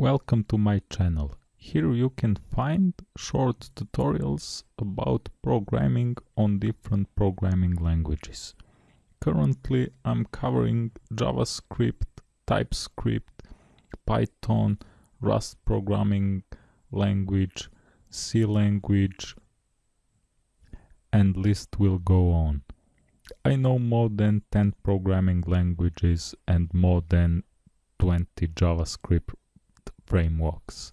Welcome to my channel. Here you can find short tutorials about programming on different programming languages. Currently I'm covering JavaScript, TypeScript, Python, Rust programming language, C language and list will go on. I know more than 10 programming languages and more than 20 JavaScript frameworks.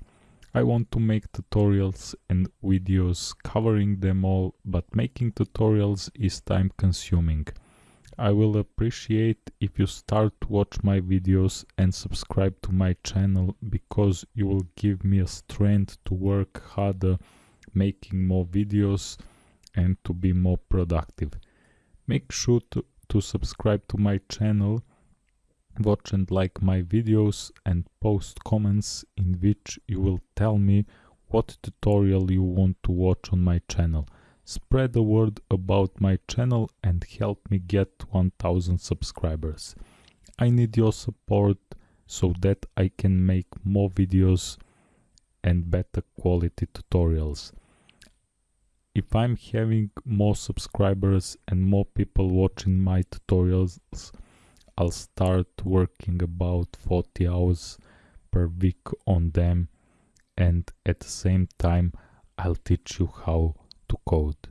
I want to make tutorials and videos covering them all, but making tutorials is time consuming. I will appreciate if you start to watch my videos and subscribe to my channel because you will give me a strength to work harder making more videos and to be more productive. Make sure to, to subscribe to my channel watch and like my videos and post comments in which you will tell me what tutorial you want to watch on my channel. Spread the word about my channel and help me get 1000 subscribers. I need your support so that I can make more videos and better quality tutorials. If I'm having more subscribers and more people watching my tutorials, I'll start working about 40 hours per week on them and at the same time I'll teach you how to code.